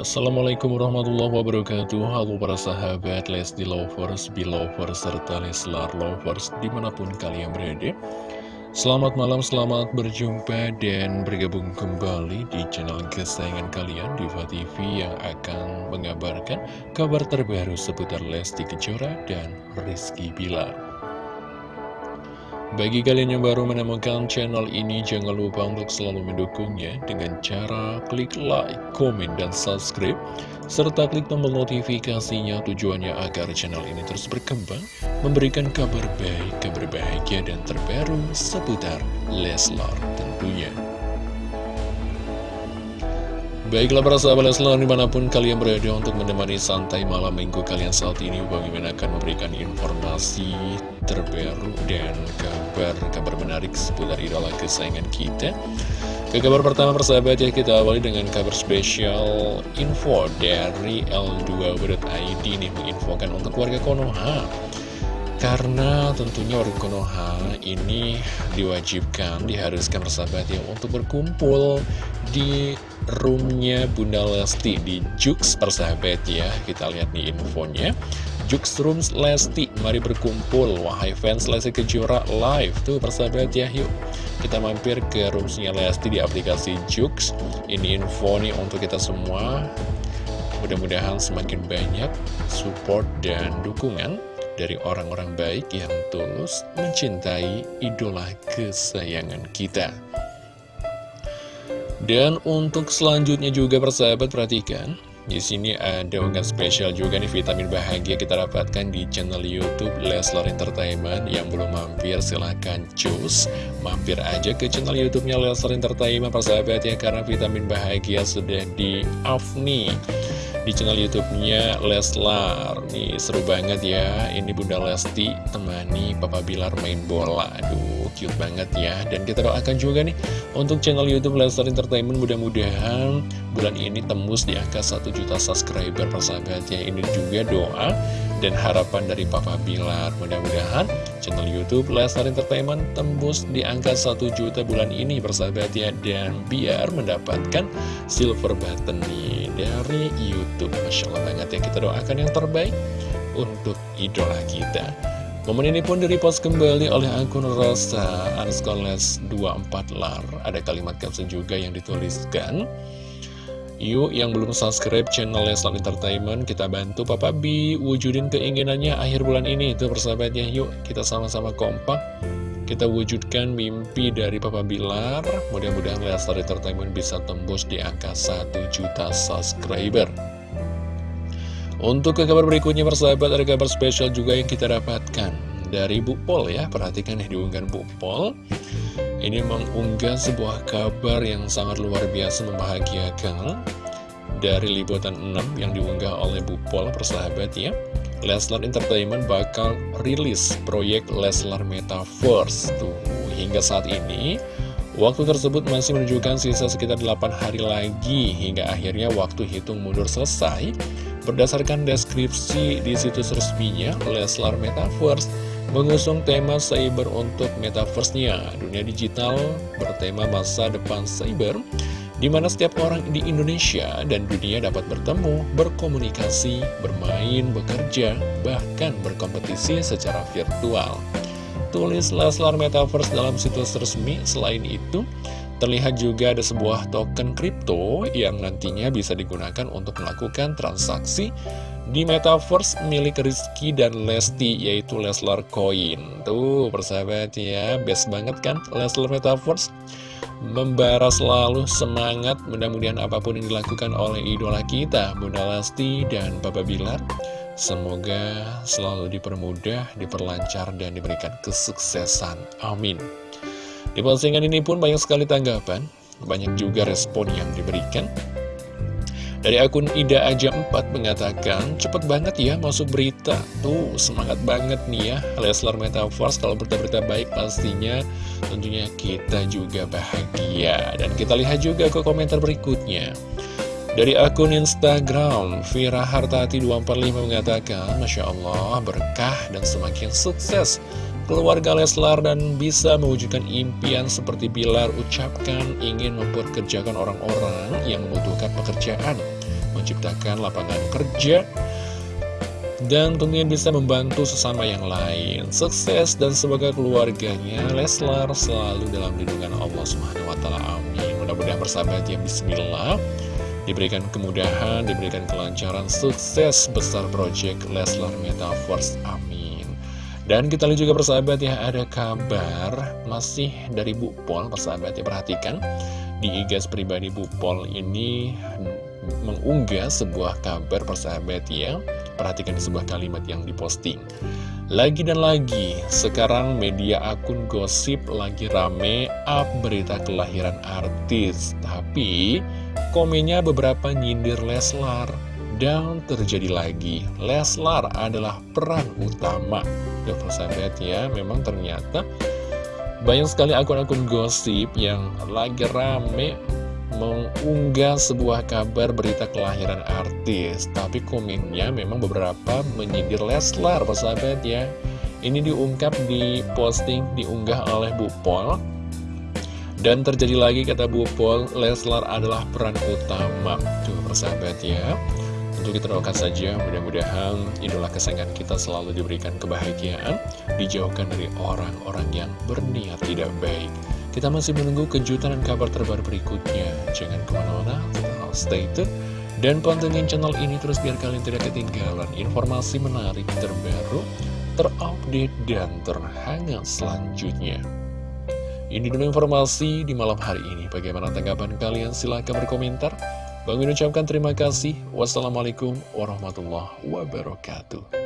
Assalamualaikum warahmatullahi wabarakatuh. Halo para sahabat Lesti Lovers, Belovers, serta Leslar Lovers di mana pun kalian berada. Selamat malam, selamat berjumpa dan bergabung kembali di channel kesayangan kalian Diva TV yang akan mengabarkan kabar terbaru seputar Lesti Kejora dan Rizky Bilar bagi kalian yang baru menemukan channel ini, jangan lupa untuk selalu mendukungnya dengan cara klik like, komen, dan subscribe, serta klik tombol notifikasinya tujuannya agar channel ini terus berkembang, memberikan kabar baik, kabar bahagia, dan terbaru seputar Leslar tentunya. Baiklah para sahabat Leslar di mana pun kalian berada untuk menemani santai malam minggu kalian saat ini Bang Mimin akan memberikan informasi terbaru dan kabar-kabar menarik seputar idola kesayangan kita. Ke kabar pertama persahabat ya kita awali dengan kabar spesial info dari L2.id nih menginfokan untuk warga Konoha. Karena tentunya warga Konoha ini diwajibkan, diharuskan persahabat ya untuk berkumpul di roomnya Bunda Lesti di Jux persahabat ya. Kita lihat nih infonya. Jux Rooms Lesti, mari berkumpul. Wahai fans Lesti Kejora live tuh persahabat ya. Yuk kita mampir ke roomsnya Lesti di aplikasi Jux. Ini info nih untuk kita semua. Mudah-mudahan semakin banyak support dan dukungan dari orang-orang baik yang tulus mencintai idola kesayangan kita. Dan untuk selanjutnya juga persahabat perhatikan di sini ada unggahan spesial juga nih vitamin bahagia kita dapatkan di channel YouTube Leslar Entertainment. Yang belum mampir silahkan cus mampir aja ke channel YouTube-nya Leslar Entertainment persahabat ya karena vitamin bahagia sudah di off nih di channel YouTube-nya Leslar. Nih seru banget ya. Ini Bunda Lesti temani Papa Bilar main bola. Aduh, cute banget ya. Dan kita doakan juga nih untuk channel YouTube Leslar Entertainment mudah-mudahan bulan ini tembus di angka 1 juta subscriber persahabatnya. Ini juga doa dan harapan dari Papa Bilar. Mudah-mudahan channel YouTube Lesnar Entertainment tembus di angka 1 juta bulan ini bersahabat ya. Dan biar mendapatkan silver button nih dari YouTube. Masya Allah banget ya, kita doakan yang terbaik untuk idola kita. Momen ini pun direpost kembali oleh akun Rosa Anskoles 24 lar. Ada kalimat caption juga yang dituliskan. Yuk yang belum subscribe channel Leslar Entertainment Kita bantu Papa B Wujudin keinginannya akhir bulan ini Itu persahabatnya yuk kita sama-sama kompak Kita wujudkan mimpi dari Papa Bilar. Mudah-mudahan Leslar Entertainment bisa tembus di angka 1 juta subscriber. Untuk ke kabar berikutnya persahabat Ada kabar spesial juga yang kita dapatkan Dari Bu Pol ya. Perhatikan nih diunggahan Bu Pol. Ini mengunggah sebuah kabar yang sangat luar biasa membahagiakan. Dari liputan 6 yang diunggah oleh Bu Pol persahabat ya. Leslar Entertainment bakal rilis proyek Leslar Metaverse. Tuh, hingga saat ini Waktu tersebut masih menunjukkan sisa sekitar 8 hari lagi hingga akhirnya waktu hitung mundur selesai. Berdasarkan deskripsi di situs resminya Leslar Metaverse, mengusung tema cyber untuk metaverse-nya. Dunia digital bertema masa depan cyber, di mana setiap orang di Indonesia dan dunia dapat bertemu, berkomunikasi, bermain, bekerja, bahkan berkompetisi secara virtual. Tulis Leslar Metaverse dalam situs resmi, selain itu, terlihat juga ada sebuah token kripto yang nantinya bisa digunakan untuk melakukan transaksi di Metaverse milik Rizky dan Lesti yaitu Leslar Coin. Tuh persahabat ya best banget kan Leslar Metaverse? Membara selalu semangat mudah-mudahan apa pun yang dilakukan oleh idola kita Bunda Lesti dan Papa Bilar semoga selalu dipermudah diperlancar dan diberikan kesuksesan. Amin. Di postingan ini pun banyak sekali tanggapan banyak juga respon yang diberikan dari akun Ida Aja 4 mengatakan, cepet banget ya masuk berita. Tuh, semangat banget nih ya. Leslar Metaverse kalau berita-berita baik pastinya tentunya kita juga bahagia. Dan kita lihat juga ke komentar berikutnya. Dari akun Instagram, Vira Hartati 245 mengatakan, Masya Allah, berkah dan semakin sukses keluarga Leslar dan bisa mewujudkan impian seperti Bilar ucapkan ingin membuat kerjakan orang-orang yang membutuhkan pekerjaan menciptakan lapangan kerja, dan tentunya bisa membantu sesama yang lain. Sukses dan semoga keluarganya Leslar selalu dalam lindungan Allah Subhanahu wa taala. Amin. Mudah-mudahan bersahabat ya bismillah diberikan kemudahan, diberikan kelancaran, sukses besar project Leslar Metaverse. Amin. Dan kita lihat juga persahabat ya ada kabar masih dari Bu Pol persahabat ya perhatikan. Di igas pribadi Bu Pol ini mengunggah sebuah kabar persahabat ya. Perhatikan sebuah kalimat yang diposting. Lagi dan lagi, sekarang media akun gosip lagi rame up berita kelahiran artis. Tapi komennya beberapa nyindir Leslar. Dan terjadi lagi, Leslar adalah peran utama Tuh persahabat ya, memang ternyata banyak sekali akun-akun gosip yang lagi rame mengunggah sebuah kabar berita kelahiran artis. Tapi komennya memang beberapa menyindir Leslar persahabat ya. Ini diungkap di posting diunggah oleh Bu Pol Dan terjadi lagi kata Bu Pol Leslar adalah peran utama. Tuh persahabat ya Tentu kita doakan saja mudah-mudahan idola kesayangan kita selalu diberikan kebahagiaan Dijauhkan dari orang-orang yang berniat tidak baik kita masih menunggu kejutan dan kabar terbaru berikutnya. Jangan ke mana-mana, tetap stay tune. Dan pantengin channel ini terus biar kalian tidak ketinggalan informasi menarik terbaru, terupdate, dan terhangat selanjutnya. Ini dulu informasi di malam hari ini. Bagaimana tanggapan kalian? Silahkan berkomentar. Bang ucapkan terima kasih. Wassalamualaikum warahmatullahi wabarakatuh.